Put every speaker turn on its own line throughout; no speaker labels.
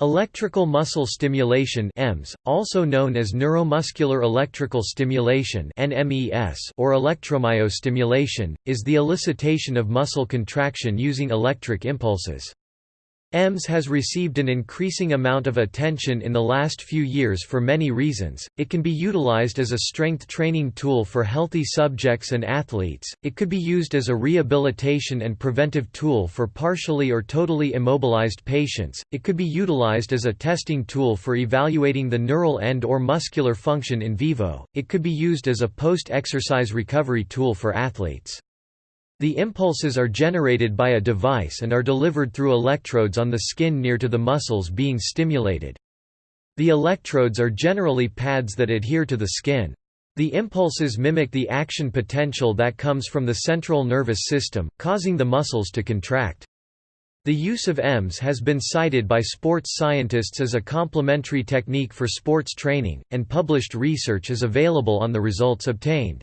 Electrical muscle stimulation EMS, also known as neuromuscular electrical stimulation NMES or electromyostimulation, is the elicitation of muscle contraction using electric impulses. EMS has received an increasing amount of attention in the last few years for many reasons. It can be utilized as a strength training tool for healthy subjects and athletes, it could be used as a rehabilitation and preventive tool for partially or totally immobilized patients, it could be utilized as a testing tool for evaluating the neural end or muscular function in vivo, it could be used as a post exercise recovery tool for athletes. The impulses are generated by a device and are delivered through electrodes on the skin near to the muscles being stimulated. The electrodes are generally pads that adhere to the skin. The impulses mimic the action potential that comes from the central nervous system, causing the muscles to contract. The use of EMS has been cited by sports scientists as a complementary technique for sports training, and published research is available on the results obtained.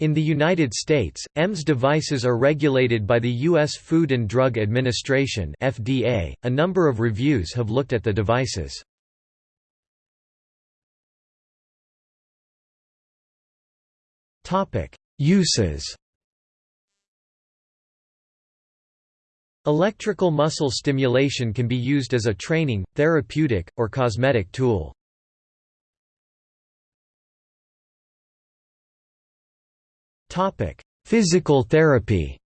In the United States, EMS devices are regulated by the U.S. Food and Drug Administration (FDA). A number of reviews have looked at the devices. Uses. Electrical muscle stimulation can be used as a training, therapeutic, or cosmetic tool. Physical therapy.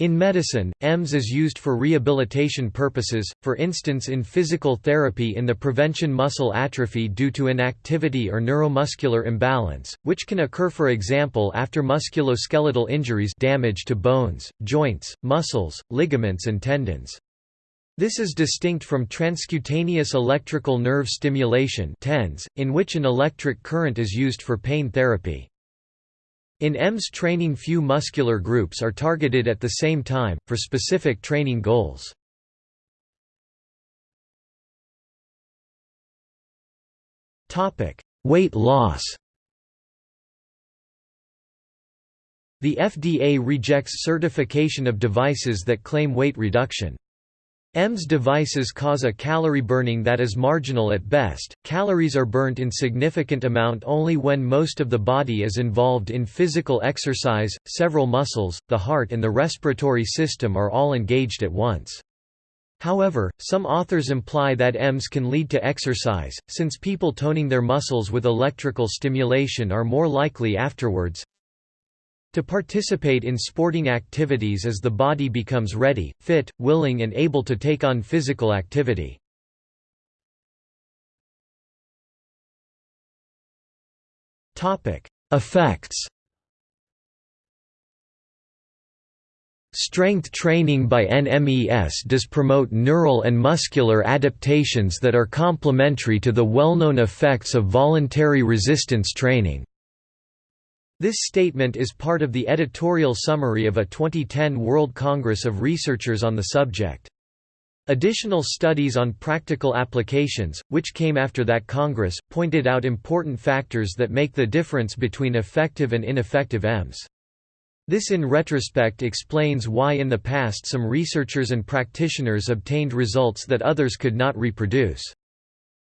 In medicine, EMS is used for rehabilitation purposes, for instance in physical therapy in the prevention muscle atrophy due to inactivity or neuromuscular imbalance, which can occur for example after musculoskeletal injuries damage to bones, joints, muscles, ligaments and tendons. This is distinct from transcutaneous electrical nerve stimulation TENS, in which an electric current is used for pain therapy. In EMS training few muscular groups are targeted at the same time, for specific training goals. Weight loss The FDA rejects certification of devices that claim weight reduction. EMS devices cause a calorie burning that is marginal at best. Calories are burnt in significant amount only when most of the body is involved in physical exercise, several muscles, the heart and the respiratory system are all engaged at once. However, some authors imply that EMS can lead to exercise, since people toning their muscles with electrical stimulation are more likely afterwards, to participate in sporting activities as the body becomes ready, fit, willing and able to take on physical activity. Effects Strength training by NMES does promote neural and muscular adaptations that are complementary to the well-known effects of voluntary resistance training. This statement is part of the editorial summary of a 2010 World Congress of Researchers on the subject. Additional studies on practical applications, which came after that Congress, pointed out important factors that make the difference between effective and ineffective EMS. This in retrospect explains why in the past some researchers and practitioners obtained results that others could not reproduce.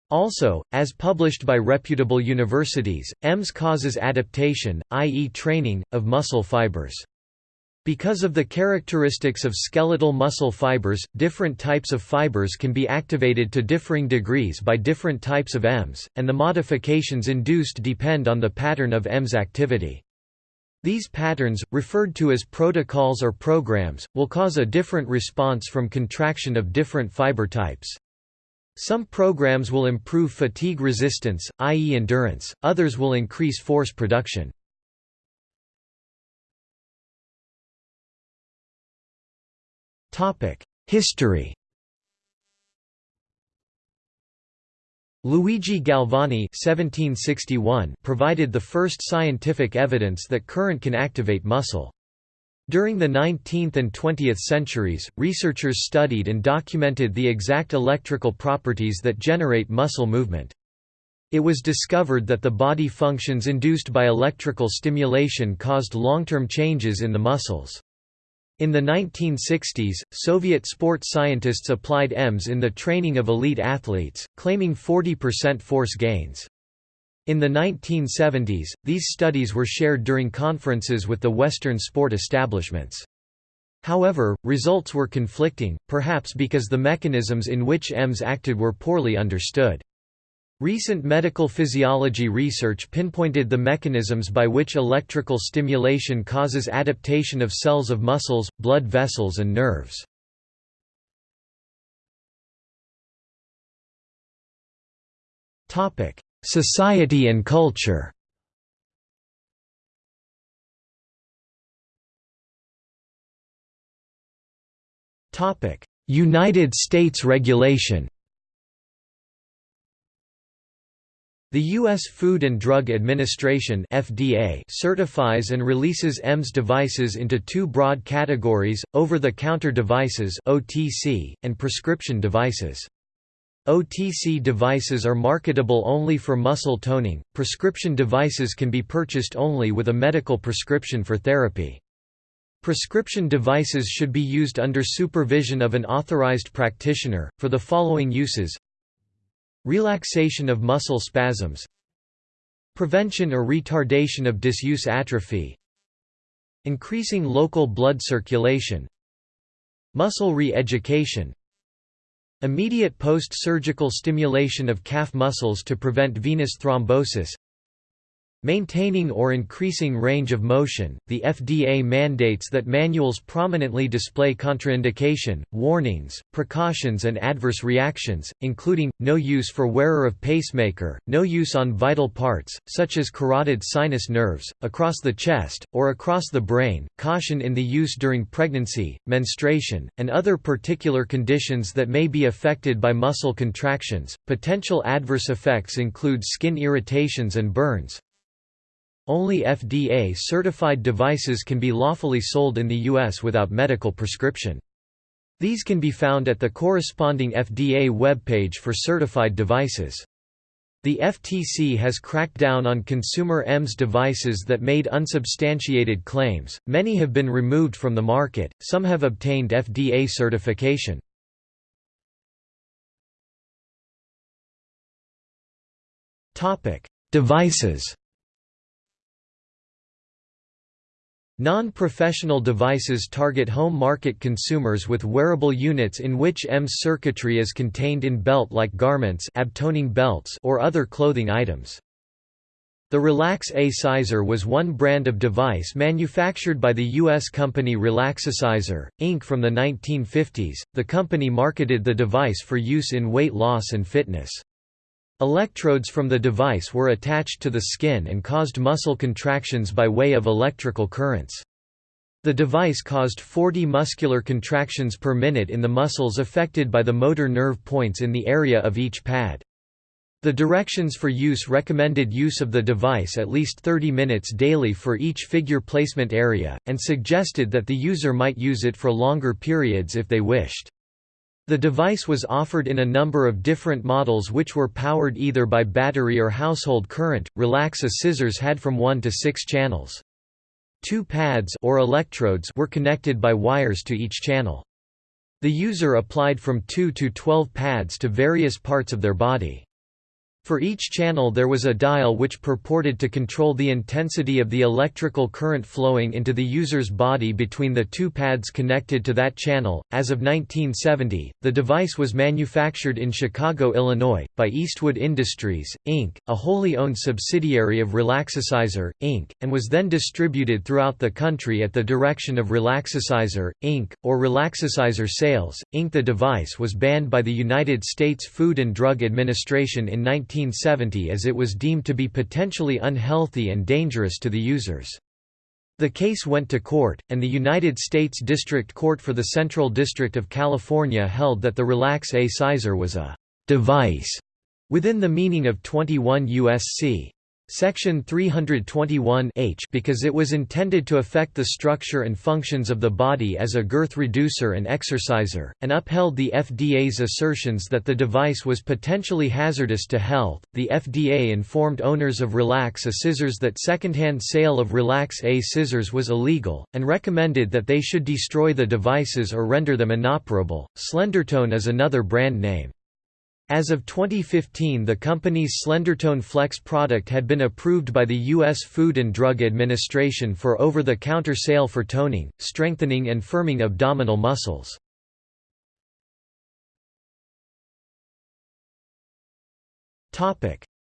Also, as published by reputable universities, EMS causes adaptation, i.e. training, of muscle fibers. Because of the characteristics of skeletal muscle fibers, different types of fibers can be activated to differing degrees by different types of EMS, and the modifications induced depend on the pattern of EMS activity. These patterns, referred to as protocols or programs, will cause a different response from contraction of different fiber types. Some programs will improve fatigue resistance, i.e. endurance, others will increase force production. History Luigi Galvani 1761 provided the first scientific evidence that current can activate muscle. During the 19th and 20th centuries, researchers studied and documented the exact electrical properties that generate muscle movement. It was discovered that the body functions induced by electrical stimulation caused long-term changes in the muscles. In the 1960s, Soviet sports scientists applied EMS in the training of elite athletes, claiming 40% force gains. In the 1970s, these studies were shared during conferences with the Western sport establishments. However, results were conflicting, perhaps because the mechanisms in which EMS acted were poorly understood. Recent medical physiology research pinpointed the mechanisms by which electrical stimulation causes adaptation of cells of muscles, blood vessels and nerves. Society and culture United States regulation The U.S. Food and Drug Administration FDA certifies and releases EMS devices into two broad categories, over-the-counter devices OTC, and prescription devices. OTC devices are marketable only for muscle toning, prescription devices can be purchased only with a medical prescription for therapy. Prescription devices should be used under supervision of an authorized practitioner, for the following uses Relaxation of muscle spasms Prevention or retardation of disuse atrophy Increasing local blood circulation Muscle re-education Immediate post-surgical stimulation of calf muscles to prevent venous thrombosis Maintaining or increasing range of motion, the FDA mandates that manuals prominently display contraindication, warnings, precautions and adverse reactions, including, no use for wearer of pacemaker, no use on vital parts, such as carotid sinus nerves, across the chest, or across the brain, caution in the use during pregnancy, menstruation, and other particular conditions that may be affected by muscle contractions. Potential adverse effects include skin irritations and burns, only FDA-certified devices can be lawfully sold in the U.S. without medical prescription. These can be found at the corresponding FDA webpage for certified devices. The FTC has cracked down on consumer EMS devices that made unsubstantiated claims, many have been removed from the market, some have obtained FDA certification. Devices Non-professional devices target home market consumers with wearable units in which EMS circuitry is contained in belt-like garments abtoning belts or other clothing items. The Relax A Cizor was one brand of device manufactured by the U.S. company Relaxacizor, Inc. from the 1950s. The company marketed the device for use in weight loss and fitness. Electrodes from the device were attached to the skin and caused muscle contractions by way of electrical currents. The device caused 40 muscular contractions per minute in the muscles affected by the motor nerve points in the area of each pad. The directions for use recommended use of the device at least 30 minutes daily for each figure placement area, and suggested that the user might use it for longer periods if they wished. The device was offered in a number of different models which were powered either by battery or household current. Relax A Cizors had from 1 to 6 channels. Two pads or electrodes were connected by wires to each channel. The user applied from 2 to 12 pads to various parts of their body. For each channel there was a dial which purported to control the intensity of the electrical current flowing into the user's body between the two pads connected to that channel. As of 1970, the device was manufactured in Chicago, Illinois, by Eastwood Industries, Inc., a wholly owned subsidiary of Relaxacizor, Inc., and was then distributed throughout the country at the direction of Relaxacizor, Inc., or Relaxacizor Sales, Inc. The device was banned by the United States Food and Drug Administration in 19 1970 as it was deemed to be potentially unhealthy and dangerous to the users. The case went to court, and the United States District Court for the Central District of California held that the Relax A Cizor was a «device» within the meaning of 21 U.S.C. Section 321 H because it was intended to affect the structure and functions of the body as a girth reducer and exerciser, and upheld the FDA's assertions that the device was potentially hazardous to health. The FDA informed owners of Relax A Cizors that secondhand sale of Relax A Cizors was illegal, and recommended that they should destroy the devices or render them inoperable. Slendertone is another brand name. As of 2015 the company's Slendertone Flex product had been approved by the U.S. Food and Drug Administration for over-the-counter sale for toning, strengthening and firming abdominal muscles.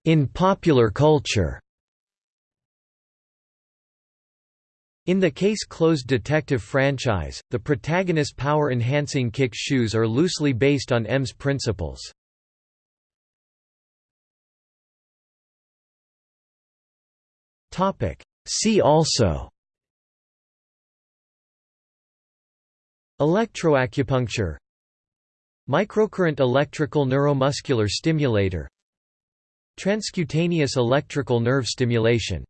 In popular culture In the Case Closed detective franchise, the protagonist power-enhancing kick shoes are loosely based on EMS principles. Topic. See also. Electroacupuncture. Microcurrent electrical neuromuscular stimulator. Transcutaneous electrical nerve stimulation